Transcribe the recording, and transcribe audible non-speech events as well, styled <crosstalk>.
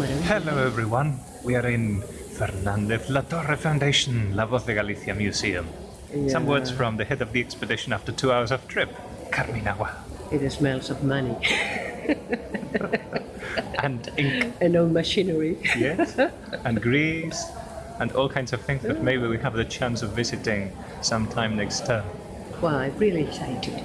Hello everyone, we are in Fernández-Latorre Foundation, La Voz de Galicia Museum. Some words from the head of the expedition after two hours of trip, Carmen It smells of money <laughs> And ink, and old machinery. yes, <laughs> and grease, and all kinds of things that maybe we have the chance of visiting sometime next term. Well, I'm really excited.